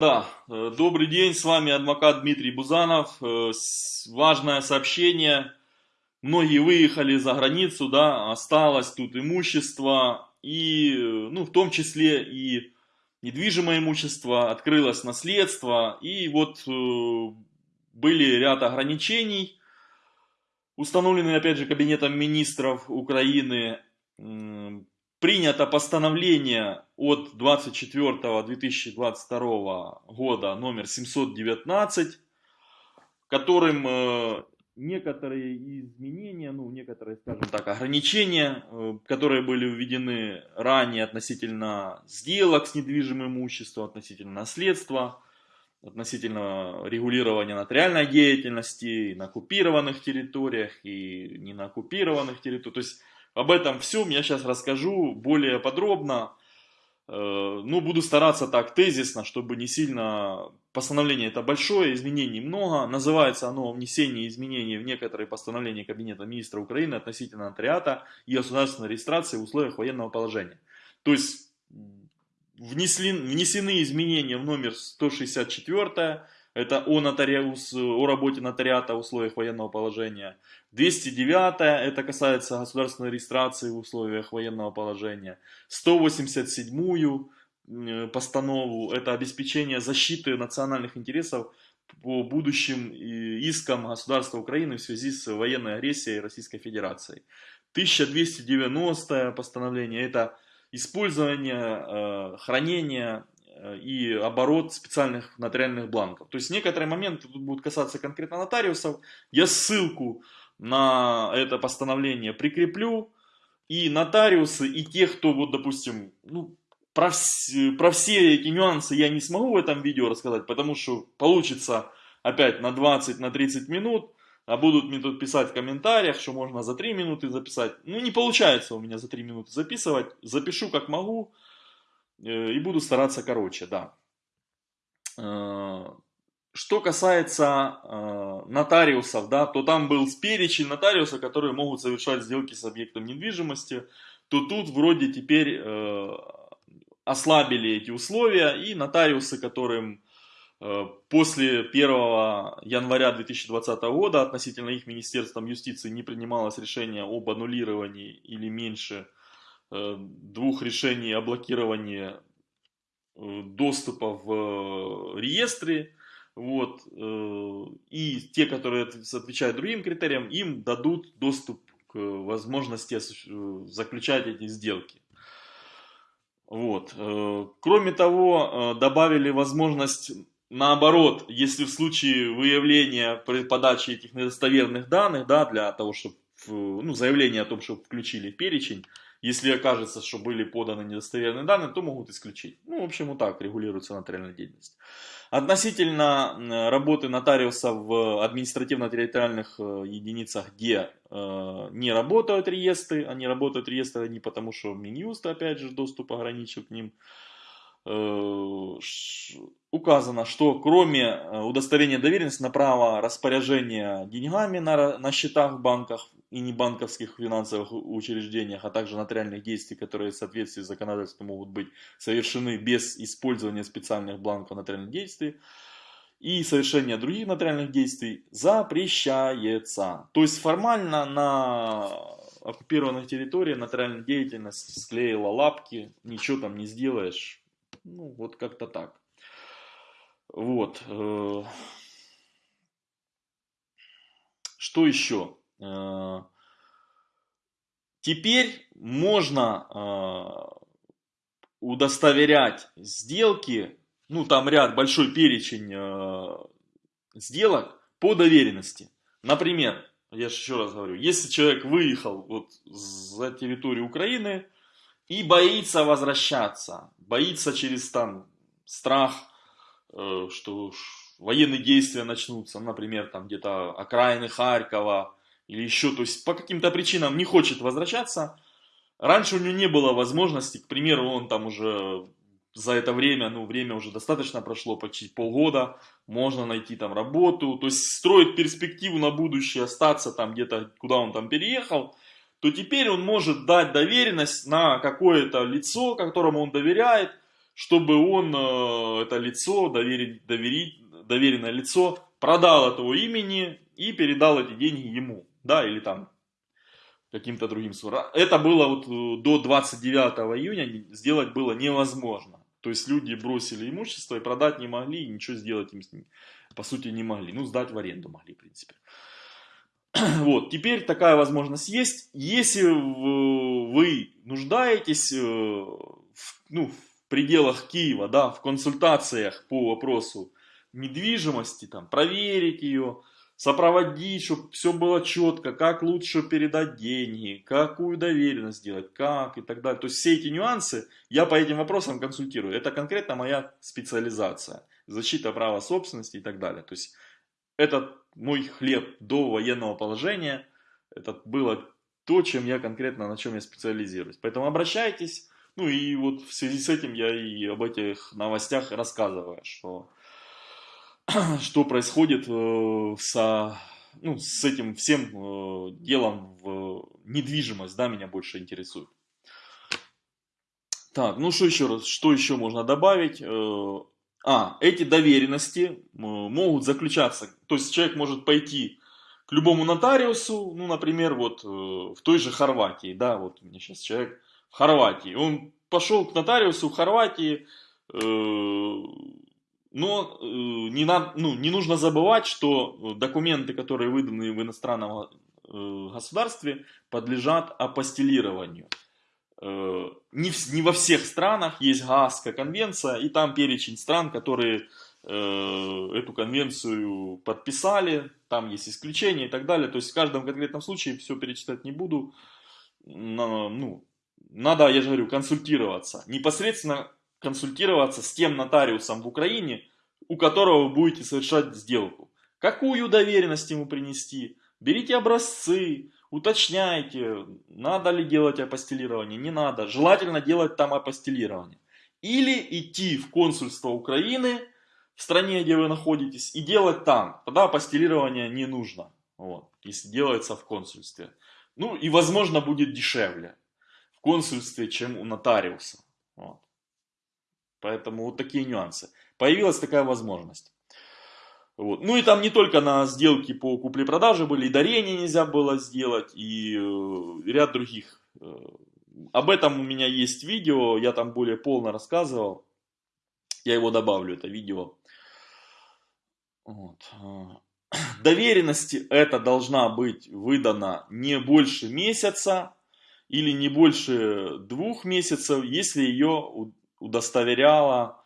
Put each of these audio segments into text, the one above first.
Да, э, добрый день, с вами адвокат Дмитрий Бузанов. Э, важное сообщение. Многие выехали за границу, да, осталось тут имущество, и, э, ну, в том числе и недвижимое имущество, открылось наследство, и вот были ряд ограничений, установленные, опять же, Кабинетом министров Украины, принято постановление от 24-2022 года номер 719, которым э, некоторые изменения, ну некоторые, скажем так, ограничения, э, которые были введены ранее относительно сделок с недвижимым имуществом, относительно наследства, относительно регулирования нотариальной деятельности на оккупированных территориях и не на оккупированных территориях. То есть об этом всем я сейчас расскажу более подробно. Э, ну, буду стараться так тезисно, чтобы не сильно... Постановление это большое, изменений много. Называется оно «Внесение изменений в некоторые постановления Кабинета министра Украины относительно нотариата и государственной регистрации в условиях военного положения». То есть внесли, внесены изменения в номер 164 это о, нотариус, о работе нотариата в условиях военного положения. 209 это касается государственной регистрации в условиях военного положения. 187 э, постанову это обеспечение защиты национальных интересов по будущим искам государства Украины в связи с военной агрессией Российской Федерации. 1290 постановление это использование, э, хранение Э, и оборот специальных нотариальных бланков. То есть некоторые моменты тут будут касаться конкретно нотариусов. Я ссылку на это постановление прикреплю. И нотариусы, и те, кто, вот, допустим, ну, про, вс про все эти нюансы я не смогу в этом видео рассказать, потому что получится опять на 20-30 на 30 минут, а будут мне тут писать в комментариях, что можно за 3 минуты записать. Ну, не получается у меня за 3 минуты записывать. Запишу как могу. Э, и буду стараться короче, да. Э, что касается э, нотариусов, да, то там был перечень нотариусов, которые могут совершать сделки с объектом недвижимости, то тут вроде теперь ослабили эти условия, и нотариусы, которым после 1 января 2020 года относительно их Министерством юстиции не принималось решение об аннулировании или меньше двух решений о блокировании э, доступа в э, реестре, вот, и те, которые отвечают другим критериям, им дадут доступ к возможности заключать эти сделки. Вот. Кроме того, добавили возможность наоборот, если в случае выявления при подаче этих недостоверных данных, да, для того, чтобы, ну, заявление о том, что включили в перечень, если окажется, что были поданы недостоверные данные, то могут исключить. Ну, в общем, вот так регулируется нотариальная деятельность. Относительно работы нотариуса в административно-территориальных э, единицах, где э, не работают реестры, они работают реестры не потому, что Минюст, опять же, доступ ограничил к ним, э, указано, что кроме удостоверения доверенности на право распоряжения деньгами на, на счетах в банках и небанковских финансовых учреждениях, а также нотариальных действий, которые в соответствии с законодательством могут быть совершены без использования специальных бланков нотариальных действий, и совершение других нотариальных действий запрещается. То есть формально на оккупированных территориях нотариальная деятельность склеила лапки, ничего там не сделаешь. Ну, вот как-то так. Вот. Э, что еще? Э, теперь можно э, удостоверять сделки, ну там ряд, большой перечень э, сделок по доверенности. Например, я же еще раз говорю, если человек выехал вот за территорию Украины и боится возвращаться, боится через там страх, что военные действия начнутся, например, там где-то окраины Харькова, или еще, то есть по каким-то причинам не хочет возвращаться. Раньше у него не было возможности, к примеру, он там уже за это время, ну время уже достаточно прошло, почти полгода, можно найти там работу, то есть строить перспективу на будущее, остаться там где-то, куда он там переехал, то теперь он может дать доверенность на какое-то лицо, которому он доверяет, чтобы он, э, это лицо, доверить, доверить, доверенное лицо, продал этого имени и передал эти деньги ему, да, или там каким-то другим сура. Это было вот э, до 29 июня сделать было невозможно. То есть люди бросили имущество и продать не могли, и ничего сделать им с ним, по сути, не могли. Ну, сдать в аренду могли, в принципе. Вот, теперь такая возможность есть. Если вы нуждаетесь э, ну, в пределах Киева, да, в консультациях по вопросу недвижимости, там, проверить ее, сопроводить, чтобы все было четко, как лучше передать деньги, какую доверенность сделать, как и так далее. То есть все эти нюансы я по этим вопросам консультирую. Это конкретно моя специализация. Защита права собственности и так далее. То есть это мой хлеб до военного положения. Это было то, чем я конкретно, на чем я специализируюсь. Поэтому обращайтесь. Ну и вот в связи с этим я и об этих новостях рассказываю, что что происходит э, со, ну, с этим всем э, делом в недвижимость, да, меня больше интересует. Так, ну что еще раз, что еще можно добавить? Э, а, эти доверенности могут заключаться, то есть человек может пойти к любому нотариусу, ну, например, вот в той же Хорватии, да, вот у меня сейчас человек в Хорватии, он пошел к нотариусу в Хорватии, но э, не, надо, ну, не нужно забывать, что документы, которые выданы в иностранном э, государстве, подлежат апостелированию. Э, не, в, не во всех странах есть Гаагская конвенция, и там перечень стран, которые эту конвенцию подписали, там есть исключения и так далее. То есть в каждом конкретном случае все перечитать не буду. Ну, надо, я же говорю, консультироваться. Непосредственно консультироваться с тем нотариусом в Украине, у которого вы будете совершать сделку. Какую доверенность ему принести? Берите образцы, уточняйте, надо ли делать апостелирование, не надо. Желательно делать там апостелирование. Или идти в консульство Украины в стране, где вы находитесь, и делать там. Тогда апостелирование не нужно, вот, если делается в консульстве. Ну и возможно будет дешевле в консульстве, чем у нотариуса. Вот. Поэтому вот такие нюансы. Появилась такая возможность. Вот. Ну и там не только на сделки по купле-продаже были, и дарение нельзя было сделать, и э, ряд других. Э, об этом у меня есть видео, я там более полно рассказывал. Я его добавлю, это видео. Вот. Доверенности это должна быть выдана не больше месяца или не больше двух месяцев, если ее удостоверяло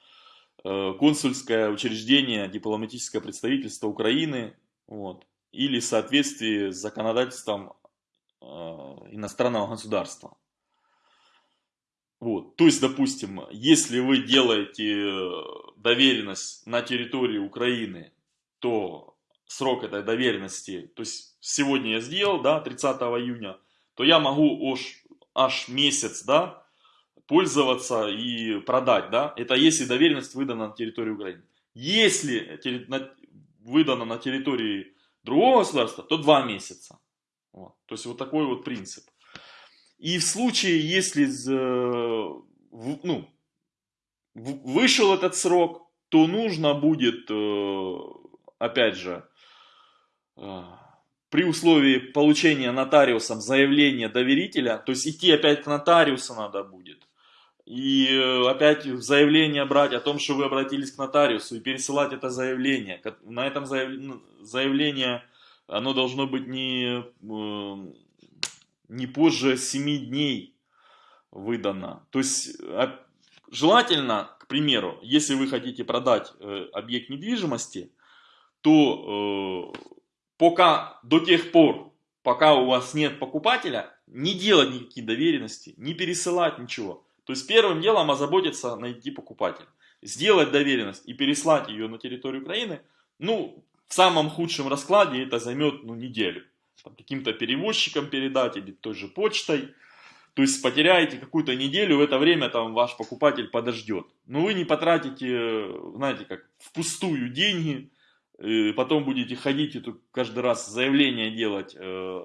э, консульское учреждение, дипломатическое представительство Украины, вот, или в соответствии с законодательством э, иностранного государства. Вот. То есть, допустим, если вы делаете доверенность на территории Украины, то срок этой доверенности, то есть сегодня я сделал, да, 30 июня, то я могу аж, аж месяц, да, пользоваться и продать, да, это если доверенность выдана на территории Украины. Если выдана на территории другого государства, то два месяца. Вот. То есть вот такой вот принцип. И в случае, если ну, вышел этот срок, то нужно будет, э, опять же, э, при условии получения нотариусом заявления доверителя, то есть идти опять к нотариусу надо будет, и э, опять заявление брать о том, что вы обратились к нотариусу и пересылать это заявление. На этом ну, заявление оно должно быть не, э, не позже 7 дней выдано. То есть желательно, к примеру, если вы хотите продать э, объект недвижимости, то пока до тех пор, пока у вас нет покупателя, не делать никакие доверенности, не пересылать ничего. То есть первым делом озаботиться найти покупателя. Сделать доверенность и переслать ее на территорию Украины, ну, в самом худшем раскладе это займет ну, неделю. Каким-то перевозчиком передать или той же почтой. То есть потеряете какую-то неделю, в это время там ваш покупатель подождет. Но вы не потратите, знаете, как впустую деньги, потом будете ходить и каждый раз заявление делать э,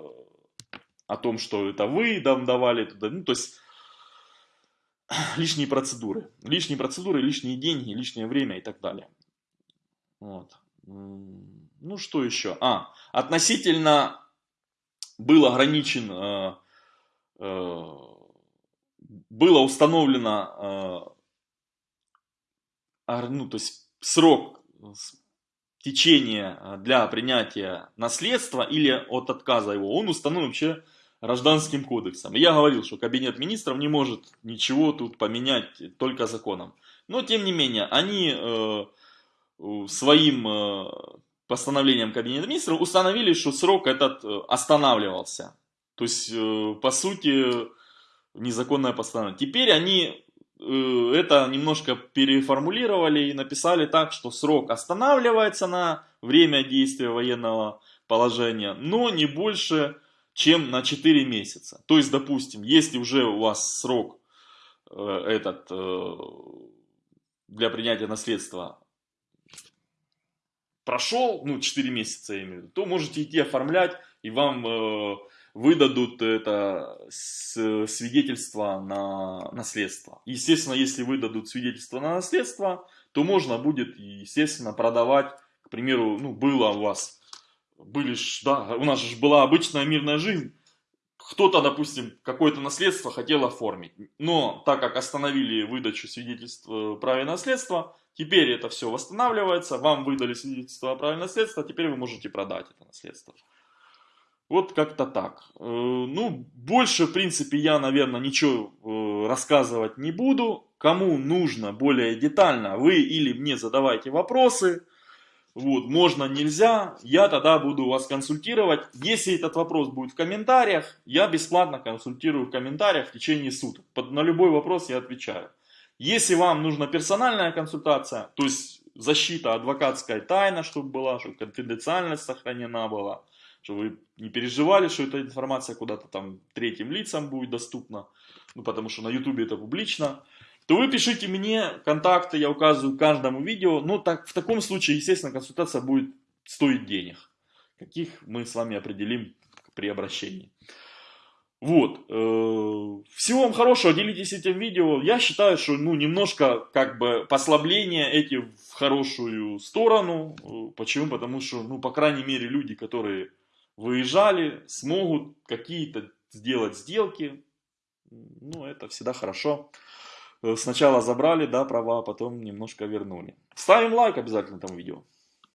о том, что это вы там давали туда. Ну, то есть лишние процедуры. Лишние процедуры, лишние деньги, лишнее время и так далее. Вот. Ну, что еще? А, относительно был ограничен, э, э, было установлено, э, ну, то есть срок течения для принятия наследства или от отказа его, он установлен вообще гражданским кодексом. я говорил, что кабинет министров не может ничего тут поменять только законом. Но тем не менее, они э, своим э, постановлением кабинета министров установили, что срок этот э, останавливался. То есть, э, по сути, незаконное постановление. Теперь они э, это немножко переформулировали и написали так, что срок останавливается на время действия военного положения, но не больше чем на 4 месяца. То есть, допустим, если уже у вас срок э, этот э, для принятия наследства прошел, ну 4 месяца я имею в виду, то можете идти оформлять и вам э, выдадут это свидетельство на наследство. Естественно, если выдадут свидетельство на наследство, то можно будет, естественно, продавать, к примеру, ну было у вас были ж, да, у нас же была обычная мирная жизнь. Кто-то, допустим, какое-то наследство хотел оформить, но так как остановили выдачу свидетельства о праве наследства, теперь это все восстанавливается, вам выдали свидетельство о праве наследства, теперь вы можете продать это наследство. Вот как-то так. Э, ну, больше, в принципе, я, наверное, ничего э, рассказывать не буду. Кому нужно более детально, вы или мне задавайте вопросы. Вот, можно, нельзя, я тогда буду вас консультировать. Если этот вопрос будет в комментариях, я бесплатно консультирую в комментариях в течение суток. Под, на любой вопрос я отвечаю. Если вам нужна персональная консультация, то есть защита адвокатская тайна, чтобы была, чтобы конфиденциальность сохранена была, чтобы вы не переживали, что эта информация куда-то там третьим лицам будет доступна, ну потому что на ютубе это публично то вы пишите мне контакты, я указываю каждому видео. Ну, так, в таком случае, естественно, консультация будет стоить денег, каких мы с вами определим при обращении. Вот. Э, всего вам хорошего, делитесь этим видео. Я считаю, что ну, немножко как бы послабление эти в хорошую сторону. Э, почему? Потому что, ну, по крайней мере, люди, которые выезжали, смогут какие-то сделать сделки. Ну, это всегда хорошо. Э, сначала забрали, да, права, а потом немножко вернули. Ставим лайк обязательно этому видео.